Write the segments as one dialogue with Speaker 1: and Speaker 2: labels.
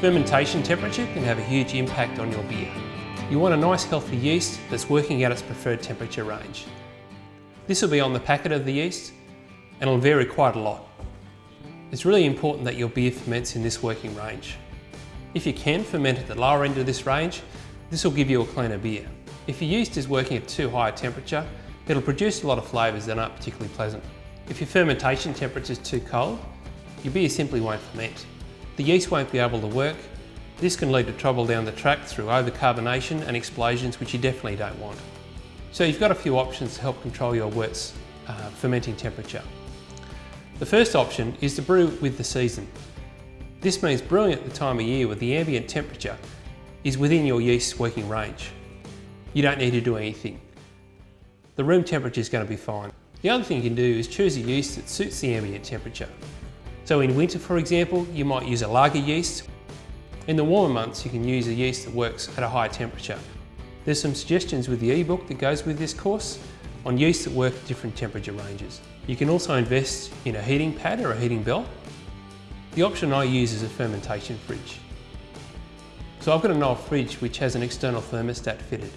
Speaker 1: Fermentation temperature can have a huge impact on your beer. You want a nice healthy yeast that's working at its preferred temperature range. This will be on the packet of the yeast and it'll vary quite a lot. It's really important that your beer ferments in this working range. If you can ferment at the lower end of this range, this will give you a cleaner beer. If your yeast is working at too high a temperature, it'll produce a lot of flavours that aren't particularly pleasant. If your fermentation temperature is too cold, your beer simply won't ferment. The yeast won't be able to work. This can lead to trouble down the track through overcarbonation and explosions, which you definitely don't want. So you've got a few options to help control your wort's uh, fermenting temperature. The first option is to brew with the season. This means brewing at the time of year where the ambient temperature is within your yeast's working range. You don't need to do anything. The room temperature is going to be fine. The other thing you can do is choose a yeast that suits the ambient temperature. So in winter, for example, you might use a lager yeast. In the warmer months, you can use a yeast that works at a high temperature. There's some suggestions with the ebook that goes with this course on yeasts that work at different temperature ranges. You can also invest in a heating pad or a heating bell. The option I use is a fermentation fridge. So I've got an Knoll fridge which has an external thermostat fitted.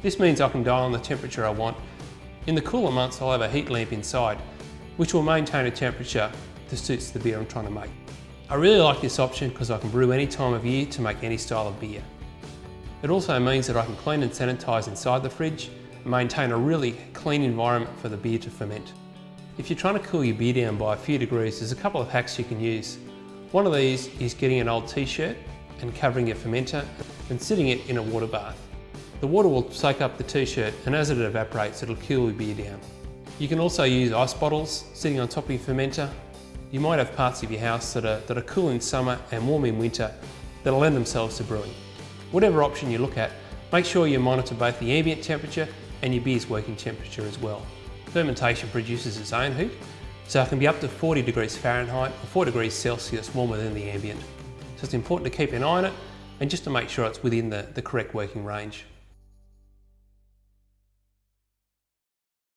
Speaker 1: This means I can dial on the temperature I want. In the cooler months I'll have a heat lamp inside which will maintain a temperature that suits the beer I'm trying to make. I really like this option because I can brew any time of year to make any style of beer. It also means that I can clean and sanitise inside the fridge and maintain a really clean environment for the beer to ferment. If you're trying to cool your beer down by a few degrees, there's a couple of hacks you can use. One of these is getting an old t-shirt and covering your fermenter and sitting it in a water bath. The water will soak up the t-shirt and as it evaporates, it'll cool your beer down. You can also use ice bottles sitting on top of your fermenter you might have parts of your house that are, that are cool in summer and warm in winter that'll lend themselves to brewing. Whatever option you look at, make sure you monitor both the ambient temperature and your beer's working temperature as well. Fermentation produces its own heat, so it can be up to 40 degrees Fahrenheit or 4 degrees Celsius warmer than the ambient. So it's important to keep an eye on it and just to make sure it's within the, the correct working range.